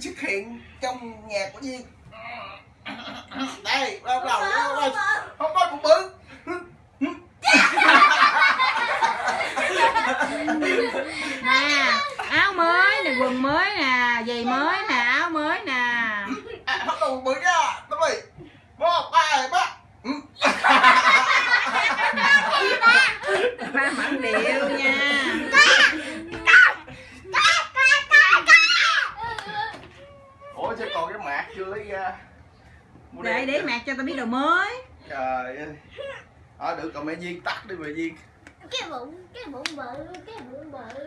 xuất hiện trong nhà của Duyên đây bắt đầu không có cũng bự nè áo mới nè quần mới nè giày mới nè áo mới nè à, bắt đầu bự ra đúng rồi một hai ba ba mẫn điệu nha cái mạc chưa lấy ra Mua để để mặc cho tao biết đồ mới. Trời ơi. Ờ được còn mẹ Duyên tắt đi mẹ Duyên. Cái bụng cái bụng bự cái bụng bự